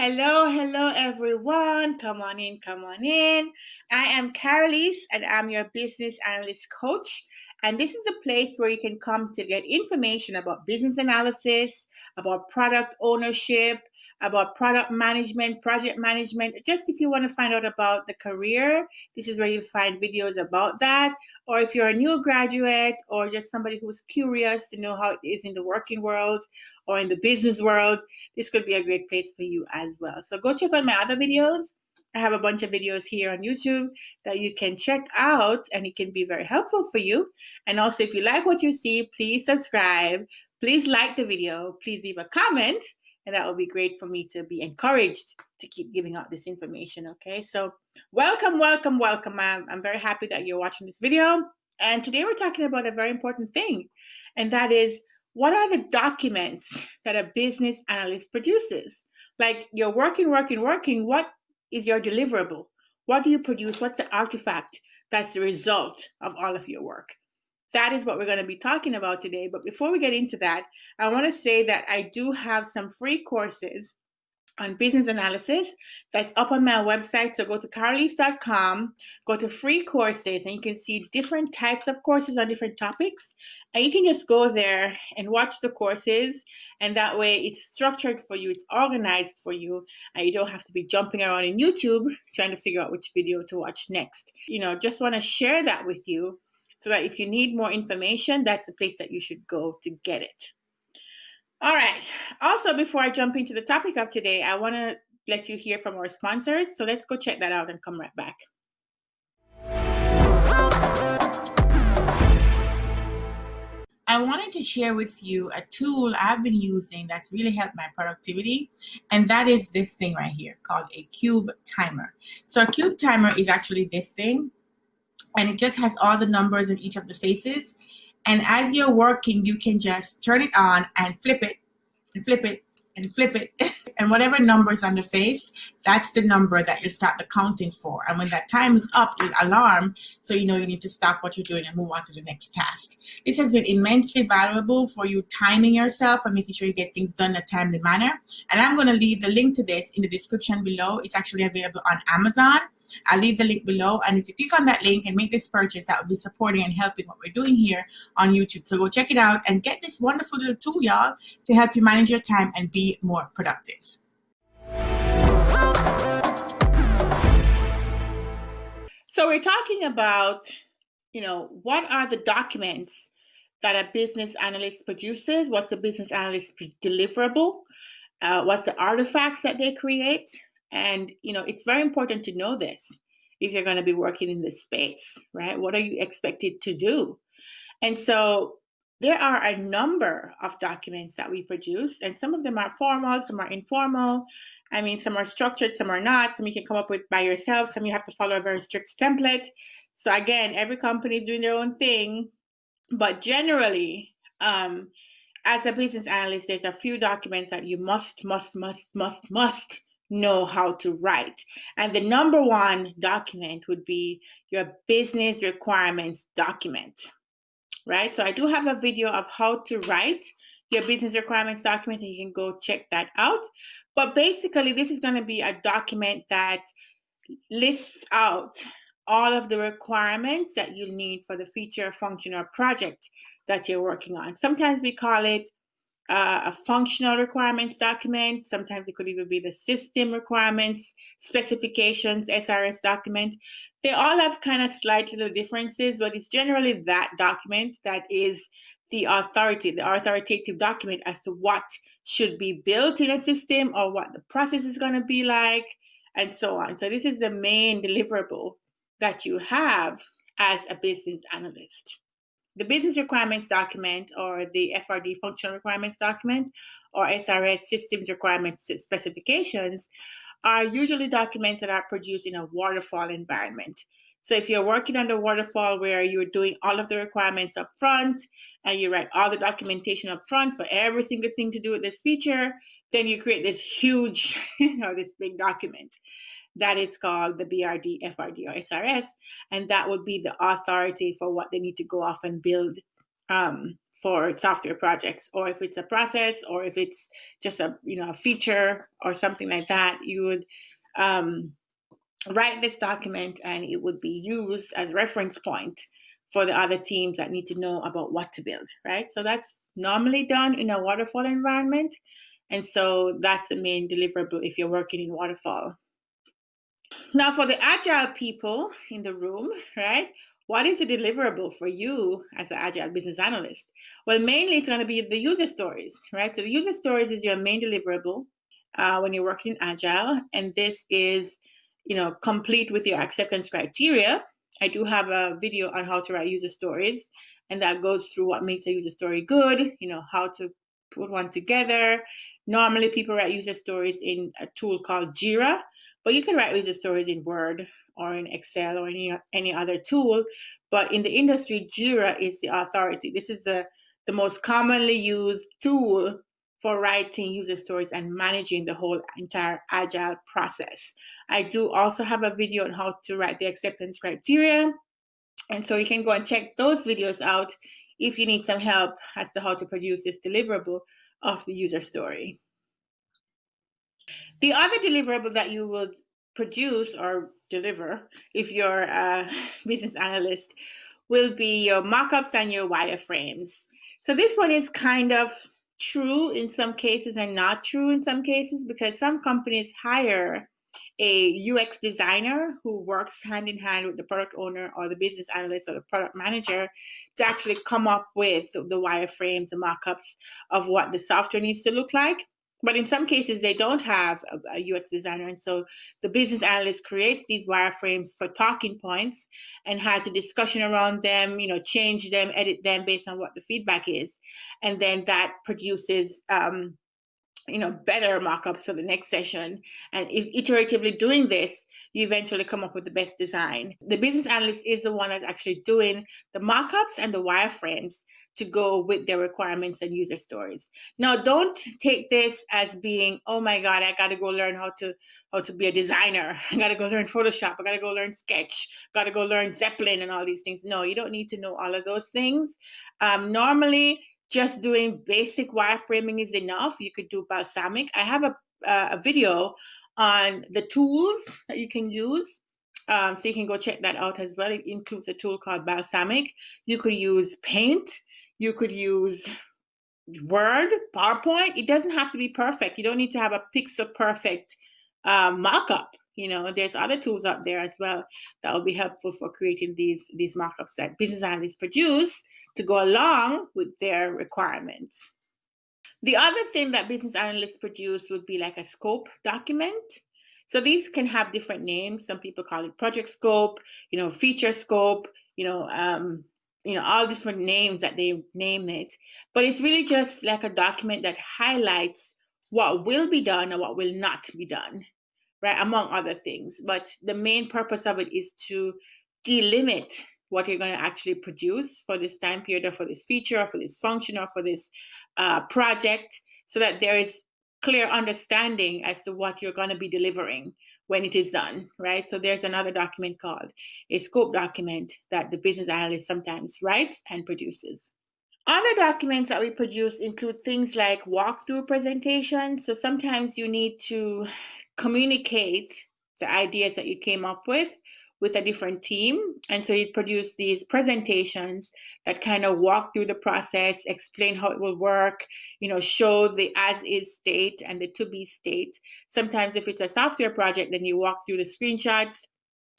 Hello, hello, everyone. Come on in, come on in. I am Careerlise, and I'm your business analyst coach. And this is a place where you can come to get information about business analysis, about product ownership, about product management, project management. Just if you want to find out about the career, this is where you'll find videos about that. Or if you're a new graduate or just somebody who's curious to know how it is in the working world or in the business world, this could be a great place for you as well. So go check out my other videos. I have a bunch of videos here on YouTube that you can check out and it can be very helpful for you. And also, if you like what you see, please subscribe. Please like the video. Please leave a comment. And that will be great for me to be encouraged to keep giving out this information. Okay, so welcome, welcome, welcome. I'm, I'm very happy that you're watching this video. And today we're talking about a very important thing, and that is what are the documents that a business analyst produces? Like you're working, working, working. What is your deliverable? What do you produce? What's the artifact that's the result of all of your work? That is what we're going to be talking about today. But before we get into that, I want to say that I do have some free courses on business analysis that's up on my website. So go to careerlise.com, go to free courses, and you can see different types of courses on different topics. And you can just go there and watch the courses. And that way it's structured for you, it's organized for you, and you don't have to be jumping around in YouTube trying to figure out which video to watch next. You know, just want to share that with you so that if you need more information, that's the place that you should go to get it. All right. Also, before I jump into the topic of today, I want to let you hear from our sponsors. So let's go check that out and come right back. I wanted to share with you a tool I've been using that's really helped my productivity, and that is this thing right here called a cube timer. So a cube timer is actually this thing, and it just has all the numbers in each of the faces, and as you're working, you can just turn it on and flip it and flip it and flip it. and whatever number is on the face, that's the number that you start the counting for. And when that time is up, it alarm so you know you need to stop what you're doing and move on to the next task. This has been immensely valuable for you timing yourself and making sure you get things done in a timely manner. And I'm going to leave the link to this in the description below. It's actually available on Amazon. I'll leave the link below. And if you click on that link and make this purchase, that will be supporting and helping what we're doing here on YouTube. So go check it out and get this wonderful little tool, y'all, to help you manage your time and be more productive. So we're talking about, you know, what are the documents that a business analyst produces? What's a business analyst deliverable? Uh, what's the artifacts that they create? And, you know, it's very important to know this if you're going to be working in this space, right? What are you expected to do? And so there are a number of documents that we produce, and some of them are formal, some are informal. I mean, some are structured, some are not. Some you can come up with by yourself, some you have to follow a very strict template. So, again, every company is doing their own thing. But generally, um, as a business analyst, there's a few documents that you must, must, must, must, must know how to write. And the number one document would be your business requirements document, right? So I do have a video of how to write your business requirements document, and you can go check that out. But basically, this is going to be a document that lists out all of the requirements that you need for the feature, function, or project that you're working on. Sometimes we call it uh, a functional requirements document. Sometimes it could even be the system requirements, specifications, SRS document. They all have kind of slight little differences, but it's generally that document that is the authority, the authoritative document as to what should be built in a system or what the process is going to be like, and so on. So, this is the main deliverable that you have as a business analyst the business requirements document or the FRD functional requirements document or SRS systems requirements specifications are usually documents that are produced in a waterfall environment. So if you're working under waterfall where you're doing all of the requirements up front and you write all the documentation up front for every single thing to do with this feature, then you create this huge or this big document that is called the BRD, FRD, or SRS, and that would be the authority for what they need to go off and build um, for software projects or if it's a process or if it's just a you know a feature or something like that you would um, write this document and it would be used as reference point for the other teams that need to know about what to build right? So that's normally done in a waterfall environment and so that's the main deliverable if you're working in waterfall now for the agile people in the room right what is the deliverable for you as an agile business analyst? Well, mainly it's going to be the user stories, right? So the user stories is your main deliverable uh, when you're working in agile, and this is, you know, complete with your acceptance criteria. I do have a video on how to write user stories, and that goes through what makes a user story good. You know, how to put one together. Normally, people write user stories in a tool called Jira, but you can write user stories in Word or in Excel or any any other tool. But in the industry, Jira is the authority. This is the the most commonly used tool for writing user stories and managing the whole entire agile process. I do also have a video on how to write the acceptance criteria. And so you can go and check those videos out if you need some help as to how to produce this deliverable of the user story. The other deliverable that you would produce or deliver if you're a business analyst will be your mockups and your wireframes. So this one is kind of true in some cases and not true in some cases because some companies hire a UX designer who works hand in hand with the product owner or the business analyst or the product manager to actually come up with the wireframes, the mockups of what the software needs to look like. But in some cases, they don't have a, a, UX designer. And so the business analyst creates these wireframes for talking points and has a discussion around them, you know, change them, edit them based on what the feedback is. And then that produces, um, you know, better mockups for the next session. And if iteratively doing this, you eventually come up with the best design. The business analyst is the one that's actually doing the mockups and the wireframes to go with their requirements and user stories. Now, don't take this as being, oh my God, I got to go learn how to how to be a designer. I got to go learn Photoshop. I got to go learn Sketch. Got to go learn Zeplin and all these things. No, you don't need to know all of those things. Um, normally, just doing basic wireframing is enough. You could do Balsamiq. I have a, uh, a video on the tools that you can use um, so you can go check that out as well. It includes a tool called Balsamiq. You could use Paint. You could use Word, PowerPoint. It doesn't have to be perfect. You don't need to have a pixel perfect uh, mock-up. You know, there's other tools out there as well that will be helpful for creating these these mock-ups that business analysts produce to go along with their requirements. The other thing that business analysts produce would be like a scope document. So these can have different names. Some people call it project scope, you know, feature scope, you know, um, you know, all different names that they name it. But it's really just like a document that highlights what will be done and what will not be done, right? Among other things. But the main purpose of it is to delimit what you're going to actually produce for this time period or for this feature or for this function or for this uh, project so that there is clear understanding as to what you're going to be delivering when it is done, right? So there's another document called a scope document that the business analyst sometimes writes and produces. Other documents that we produce include things like walkthrough presentations. So sometimes you need to communicate the ideas that you came up with with a different team. And so you produce these presentations that kind of walk through the process, explain how it will work, you know, show the as is state and the to be state. Sometimes if it's a software project, then you walk through the screenshots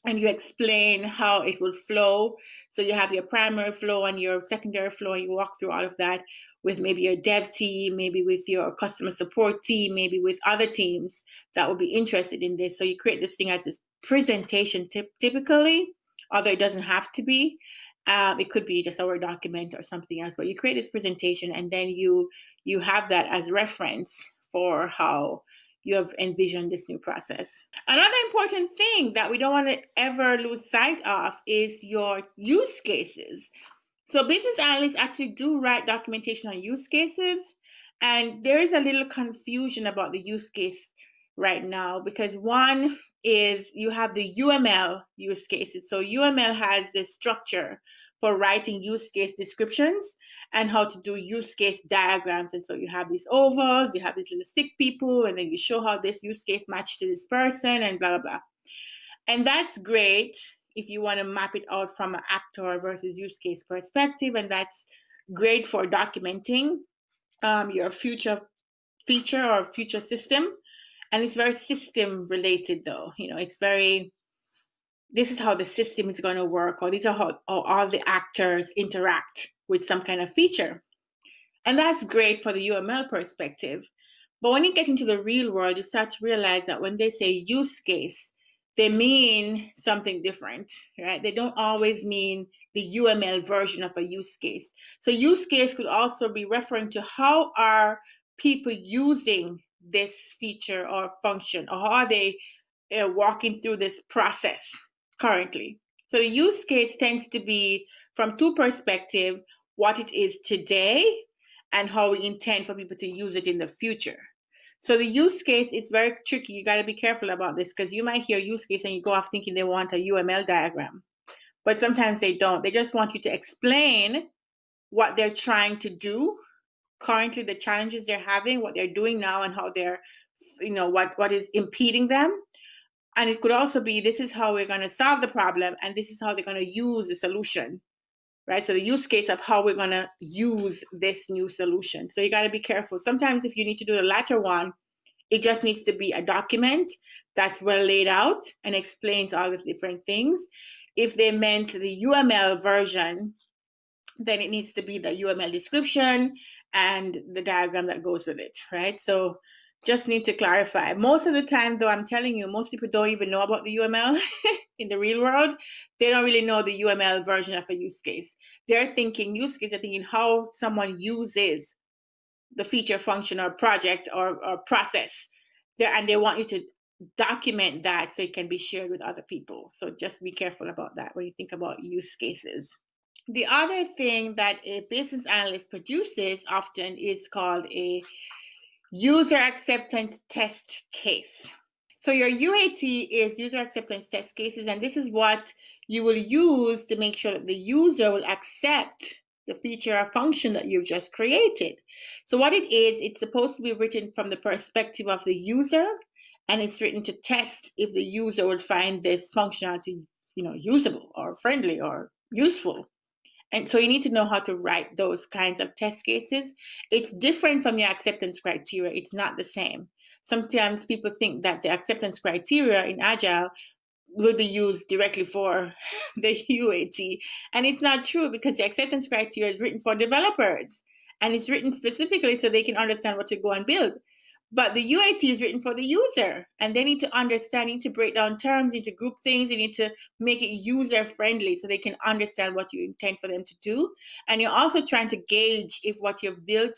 and you explain how it will flow. So you have your primary flow and your secondary flow, and you walk through all of that with maybe your dev team, maybe with your customer support team, maybe with other teams that will be interested in this. So you create this thing as this presentation tip- typically, although it doesn't have to be. Um, it could be just a Word document or something else, but you create this presentation and then you you have that as reference for how you have envisioned this new process. Another important thing that we don't want to ever lose sight of is your use cases. So business analysts actually do write documentation on use cases, and there is a little confusion about the use case right now because one is you have the UML use cases. So UML has this structure for writing use case descriptions and how to do use case diagrams. And so you have these ovals, you have these little stick people, and then you show how this use case matched to this person and blah, blah, blah. And that's great if you want to map it out from an actor versus use case perspective. And that's great for documenting um, your future feature or future system. And it's very system related though. You know, it's very this is how the system is going to work, or these are how, all the actors interact with some kind of feature. And that's great for the UML perspective. But when you get into the real world, you start to realize that when they say use case, they mean something different, right? They don't always mean the UML version of a use case. So use case could also be referring to how are people using this feature or function, or how are they uh, walking through this process currently. So the use case tends to be from two perspectives, what it is today and how we intend for people to use it in the future. So the use case is very tricky. You got to be careful about this because you might hear use case and you go off thinking they want a UML diagram, but sometimes they don't. They just want you to explain what they're trying to do currently, the challenges they're having, what they're doing now, and how they're, you know, what what is impeding them. And it could also be this is how we're going to solve the problem, and this is how they're going to use the solution right? So the use case of how we're going to use this new solution. So you got to be careful. Sometimes if you need to do the latter one, it just needs to be a document that's well laid out and explains all the different things. If they meant the UML version, then it needs to be the UML description and the diagram that goes with it, right? So just need to clarify. Most of the time, though, I'm telling you, most people don't even know about the UML in the real world. They don't really know the UML version of a use case. They're thinking use case, they're thinking how someone uses the feature, function, or project or, or process. There, and they want you to document that so it can be shared with other people. So just be careful about that when you think about use cases. The other thing that a business analyst produces often is called a user acceptance test case. So your UAT is user acceptance test cases, and this is what you will use to make sure that the user will accept the feature or function that you've just created. So what it is, it's supposed to be written from the perspective of the user, and it's written to test if the user will find this functionality, you know, usable or friendly or useful. And so you need to know how to write those kinds of test cases. It's different from your acceptance criteria. It's not the same. Sometimes people think that the acceptance criteria in Agile will be used directly for the UAT. And it's not true because the acceptance criteria is written for developers and it's written specifically so they can understand what to go and build. But the UAT is written for the user, and they need to understand, need to break down terms, need to group things, they need to make it user friendly so they can understand what you intend for them to do. And you're also trying to gauge if what you've built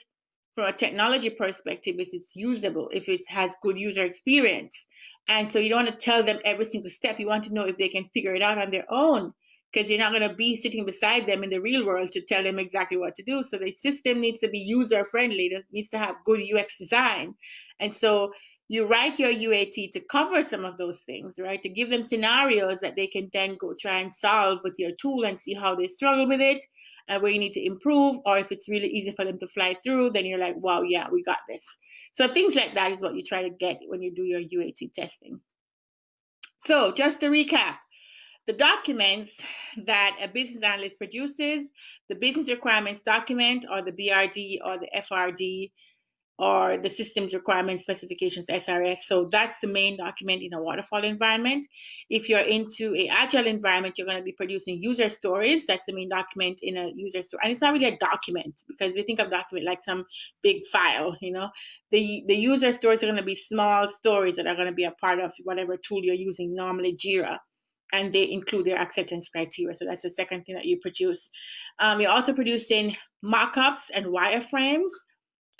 from a technology perspective if it's usable, if it has good user experience. And so you don't want to tell them every single step. You want to know if they can figure it out on their own because you're not going to be sitting beside them in the real world to tell them exactly what to do. So the system needs to be user friendly. It needs to have good UX design. And so you write your UAT to cover some of those things, right? To give them scenarios that they can then go try and solve with your tool and see how they struggle with it and where you need to improve. Or if it's really easy for them to fly through, then you're like, wow, yeah, we got this. So things like that is what you try to get when you do your UAT testing. So just to recap, the documents that a business analyst produces, the business requirements document or the BRD or the FRD or the systems requirements specifications SRS. So that's the main document in a waterfall environment. If you're into a agile environment, you're going to be producing user stories. That's the main document in a user story. And it's not really a document because we think of document like some big file, you know. The the user stories are going to be small stories that are going to be a part of whatever tool you're using, normally Jira and they include their acceptance criteria. So that's the second thing that you produce. Um, you're also producing mock-ups and wireframes.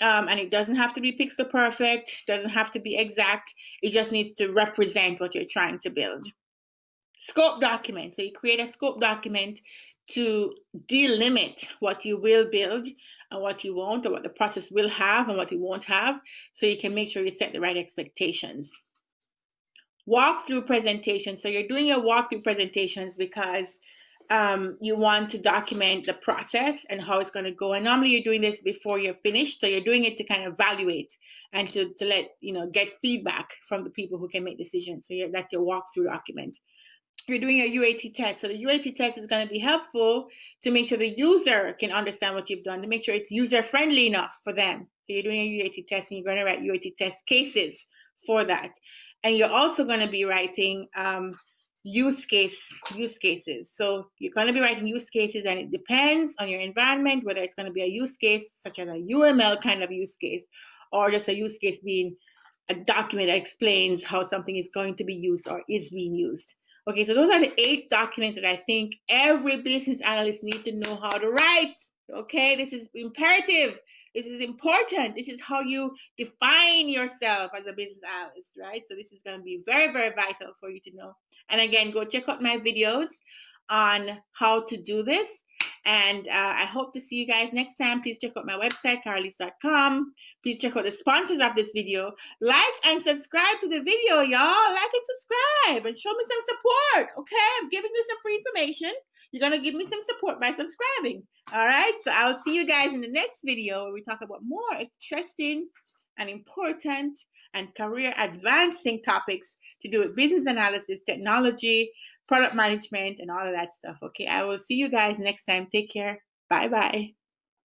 Um, and it doesn't have to be pixel perfect, doesn't have to be exact. It just needs to represent what you're trying to build. Scope document. So you create a scope document to delimit what you will build and what you won't, or what the process will have and what it won't have, so you can make sure you set the right expectations walkthrough presentations. So you're doing your walkthrough presentations because um, you want to document the process and how it's going to go. And normally you're doing this before you're finished. So you're doing it to kind of evaluate and to, to let, you know, get feedback from the people who can make decisions. So that's your walkthrough document. You're doing a UAT test. So the UAT test is going to be helpful to make sure the user can understand what you've done, to make sure it's user friendly enough for them. So you're doing a UAT test and you're going to write UAT test cases for that. And you're also going to be writing um, use case use cases. So you're going to be writing use cases, and it depends on your environment whether it's going to be a use case such as a UML kind of use case, or just a use case being a document that explains how something is going to be used or is being used. Okay, so those are the eight documents that I think every business analyst needs to know how to write. Okay, this is imperative. This is important. This is how you define yourself as a business analyst, right? So this is going to be very, very vital for you to know. And again, go check out my videos on how to do this. And uh, I hope to see you guys next time. Please check out my website, careerlise.com. Please check out the sponsors of this video. Like and subscribe to the video, y'all. Like and subscribe and show me some support. Okay, I'm giving you some free information. You're going to give me some support by subscribing. All right, so I'll see you guys in the next video where we talk about more interesting and important and career advancing topics to do with business analysis, technology, product management, and all of that stuff. Okay, I will see you guys next time. Take care. Bye bye.